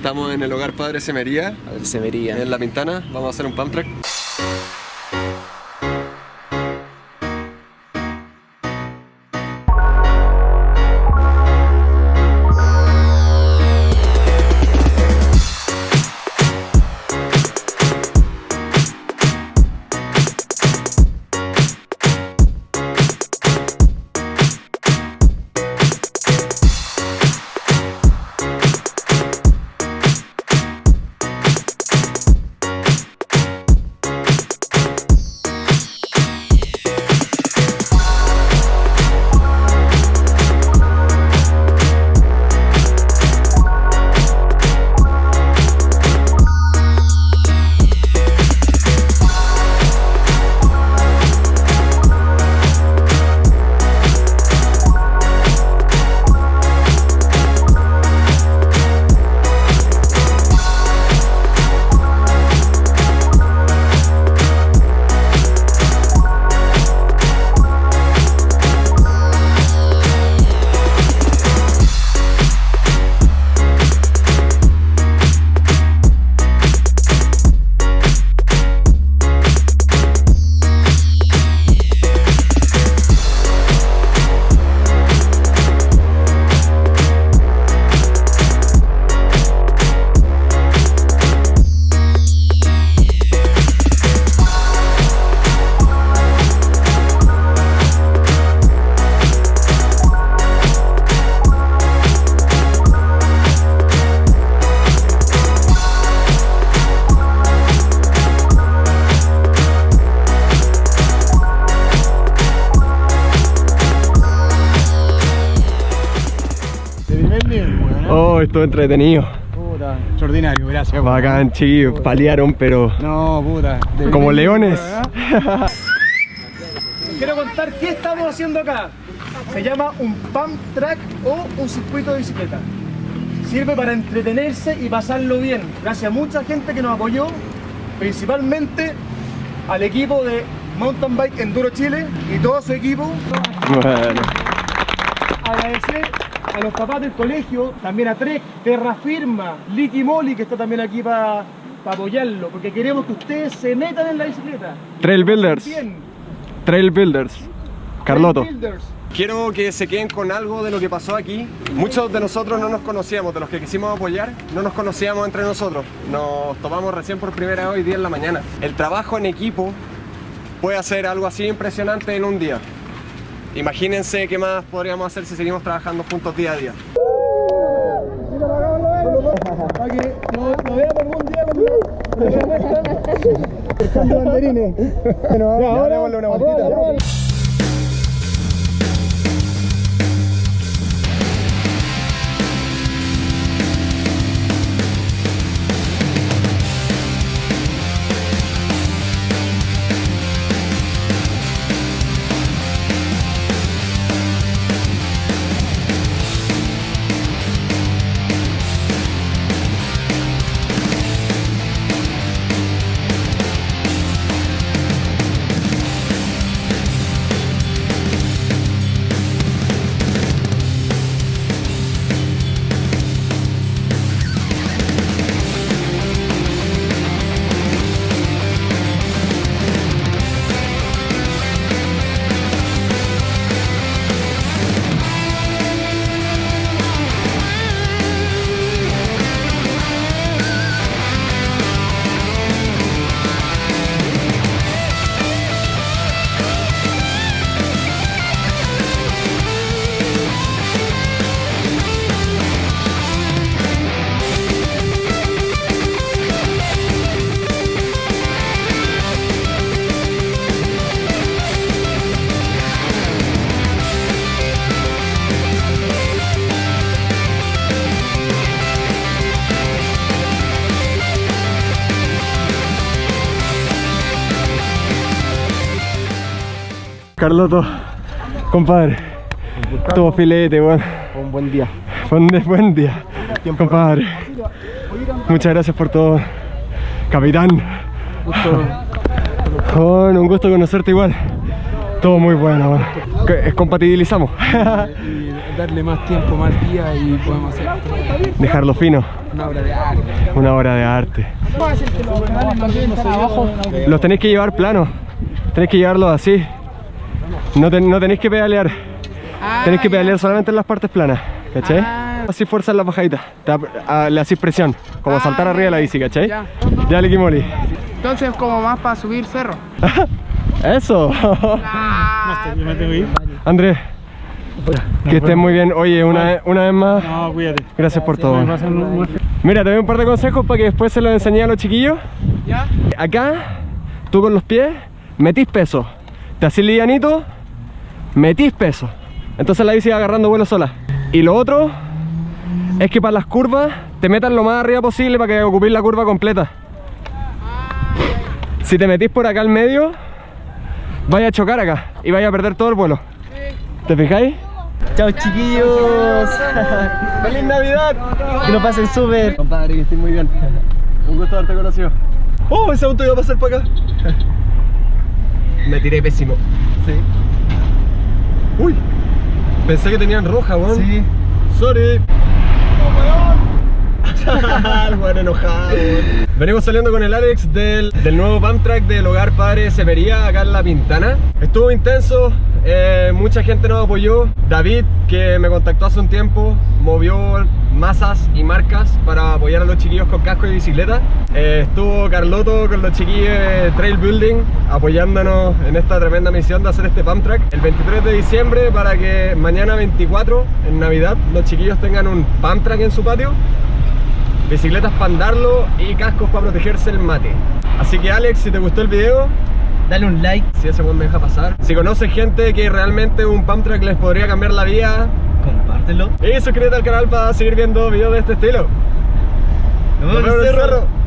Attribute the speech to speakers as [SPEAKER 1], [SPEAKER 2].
[SPEAKER 1] Estamos en el hogar Padre Semería,
[SPEAKER 2] A ver, se vería.
[SPEAKER 1] en La Pintana. Vamos a hacer un pump track. Oh, estuvo entretenido.
[SPEAKER 3] Puta, extraordinario, gracias.
[SPEAKER 1] Bacán, chiquillos. Paliaron, pero
[SPEAKER 3] No, puta.
[SPEAKER 1] como leones.
[SPEAKER 3] ¿eh? Quiero contar qué estamos haciendo acá. Se llama un pump track o un circuito de bicicleta. Sirve para entretenerse y pasarlo bien. Gracias a mucha gente que nos apoyó, principalmente al equipo de Mountain Bike Enduro Chile y todo su equipo.
[SPEAKER 1] Bueno.
[SPEAKER 3] agradecer a los papás del colegio, también a Trek, Terra Firma, Licky Molly, que está también aquí para apoyarlo, porque queremos que ustedes se metan en la bicicleta.
[SPEAKER 1] Trail Builders.
[SPEAKER 3] Bien.
[SPEAKER 1] Trail Builders. Carloto.
[SPEAKER 3] Trail Builders.
[SPEAKER 1] Quiero que se queden con algo de lo que pasó aquí. Muchos de nosotros no nos conocíamos, de los que quisimos apoyar, no nos conocíamos entre nosotros. Nos tomamos recién por primera vez hoy día en la mañana. El trabajo en equipo puede hacer algo así impresionante en un día. Imagínense qué más podríamos hacer si seguimos trabajando juntos día a día.
[SPEAKER 3] Para que lo, lo vean algún día cuando se muestran. Echando banderines. Bueno,
[SPEAKER 1] Ya, démosle una vueltita. Carloto, compadre. Todo filete, weón.
[SPEAKER 3] Un buen día.
[SPEAKER 1] Buen, buen día, compadre. Muchas gracias por todo, capitán.
[SPEAKER 3] Gusto.
[SPEAKER 1] Bueno, un gusto conocerte igual. Todo muy bueno, bueno. Que- Compatibilizamos.
[SPEAKER 2] y darle más tiempo, más día y podemos hacer
[SPEAKER 1] Dejarlo fino.
[SPEAKER 2] una obra de arte.
[SPEAKER 1] Una obra de arte. Los tenéis que llevar planos. Tenéis que llevarlos así. No, ten- no tenéis que pedalear. Tenéis que pedalear solamente en las partes planas. ¿Cachai? Así fuerza en las bajaditas. Te a- le hacís presión. Como
[SPEAKER 2] Ah,
[SPEAKER 1] saltar arriba de la bici, ¿cachai?
[SPEAKER 2] Ya.
[SPEAKER 1] Ya, Liquimoli.
[SPEAKER 2] Entonces, como más para subir cerro.
[SPEAKER 1] Eso.
[SPEAKER 4] Ir.
[SPEAKER 1] Andrés. Que estés muy bien. Oye, una, vez- una vez más,
[SPEAKER 4] No, cuídate.
[SPEAKER 1] gracias por todo. Mira, te doy un par de consejos para que después se los enseñé a los chiquillos.
[SPEAKER 2] ¿Ya?
[SPEAKER 1] Acá, tú con los pies, metís peso. Te hacís livianito, metís peso. Entonces la bici va agarrando vuelo sola. Y lo otro es que para las curvas te metas lo más arriba posible para que ocupéis la curva completa. Si te metís por acá al medio, vaya a chocar acá y vaya a perder todo el vuelo. ¿Te fijáis?
[SPEAKER 5] Chao chiquillos.
[SPEAKER 1] ¡Feliz Navidad!
[SPEAKER 5] Que lo pasen súper.
[SPEAKER 1] Compadre, que estés muy bien. Un gusto haberte conocido. ¡Oh, ese auto iba a pasar para acá! Me tiré pésimo.
[SPEAKER 5] Sí.
[SPEAKER 1] ¡Uy! Pensé que tenían roja, weón.
[SPEAKER 5] Sí.
[SPEAKER 1] Sorry. El enojado, weón. Venimos saliendo con el Alex del, del nuevo pump track del hogar Padre Severía acá en La Pintana. Estuvo intenso, eh, mucha gente nos apoyó. David, que me contactó hace un tiempo, movió masas y marcas para apoyar a los chiquillos con casco y bicicleta. Eh, estuvo Carloto con los chiquillos de Trail Building apoyándonos en esta tremenda misión de hacer este pump track el 23 de diciembre para que mañana 24 en Navidad los chiquillos tengan un pump track en su patio bicicletas para andarlo y cascos para protegerse el mate. Así que Alex, si te gustó el video,
[SPEAKER 5] Dale un like,
[SPEAKER 1] si ese buen me deja pasar. Si conoces gente que realmente un pump track les podría cambiar la vida,
[SPEAKER 5] compártelo.
[SPEAKER 1] Y suscríbete al canal para seguir viendo videos de este estilo. Nos vemos, Nos vemos en el cerro. cerro.